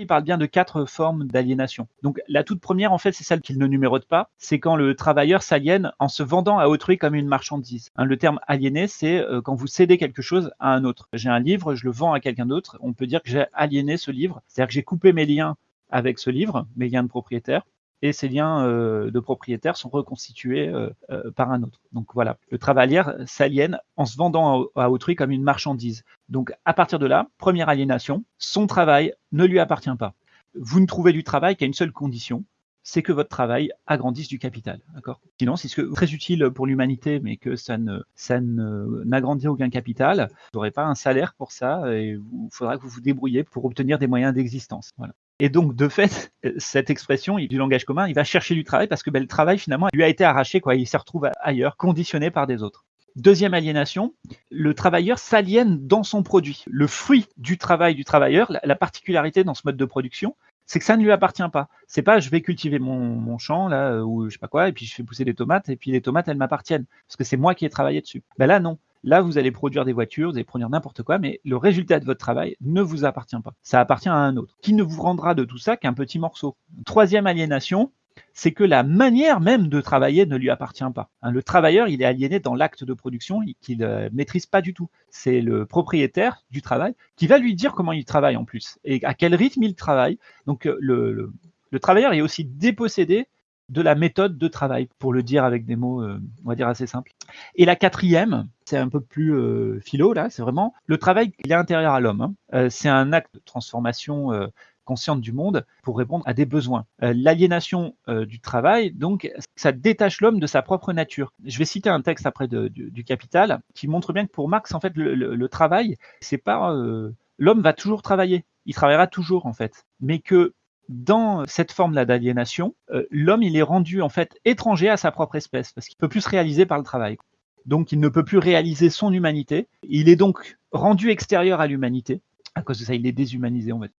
Il parle bien de quatre formes d'aliénation. Donc la toute première, en fait, c'est celle qu'il ne numérote pas. C'est quand le travailleur s'aliène en se vendant à autrui comme une marchandise. Hein, le terme aliéné, c'est euh, quand vous cédez quelque chose à un autre. J'ai un livre, je le vends à quelqu'un d'autre. On peut dire que j'ai aliéné ce livre. C'est-à-dire que j'ai coupé mes liens avec ce livre, mes liens de propriétaire, et ces liens euh, de propriétaire sont reconstitués euh, euh, par un autre. Donc voilà, le travailleur s'aliène en se vendant à, autrui comme une marchandise. Donc à partir de là, première aliénation, son travail ne lui appartient pas. Vous ne trouvez du travail qu'à une seule condition, c'est que votre travail agrandisse du capital. D'accord? Sinon, c'est très utile pour l'humanité, mais que ça ça n'agrandit aucun capital. Vous n'aurez pas un salaire pour ça et il faudra que vous vous débrouillez pour obtenir des moyens d'existence. Voilà. Et donc, de fait, cette expression du langage commun, il va chercher du travail parce que ben, le travail, finalement, lui a été arraché, quoi. Il se retrouve ailleurs, conditionné par des autres. Deuxième aliénation, le travailleur s'aliène dans son produit. Le fruit du travail du travailleur, la particularité dans ce mode de production, c'est que ça ne lui appartient pas. C'est pas je vais cultiver mon, champ là euh, ou je sais pas quoi et puis je fais pousser des tomates et puis les tomates elles m'appartiennent parce que c'est moi qui ai travaillé dessus. Ben là non. Là, vous allez produire des voitures, vous allez produire n'importe quoi, mais le résultat de votre travail ne vous appartient pas. Ça appartient à un autre, qui ne vous rendra de tout ça qu'un petit morceau. Troisième aliénation, c'est que la manière même de travailler ne lui appartient pas. Hein, le travailleur, il est aliéné dans l'acte de production qu'il ne euh, maîtrise pas du tout. C'est le propriétaire du travail qui va lui dire comment il travaille en plus et à quel rythme il travaille. Donc euh, le, travailleur est aussi dépossédé de la méthode de travail, pour le dire avec des mots, euh, on va dire, assez simples. Et la quatrième, c'est un peu plus philo, là, c'est vraiment le travail, il est intérieur à l'homme. Hein. c'est un acte de transformation consciente du monde pour répondre à des besoins. Euh, l'aliénation euh, du travail, donc, ça détache l'homme de sa propre nature. Je vais citer un texte après du, Capital qui montre bien que pour Marx, en fait, le, travail, c'est pas euh, l'homme va toujours travailler, il travaillera toujours en fait, mais que dans cette forme-là d'aliénation, l'homme il est rendu en fait étranger à sa propre espèce parce qu'il peut plus se réaliser par le travail. Donc il ne peut plus réaliser son humanité. Il est donc rendu extérieur à l'humanité. À cause de ça, il est déshumanisé, on va dire.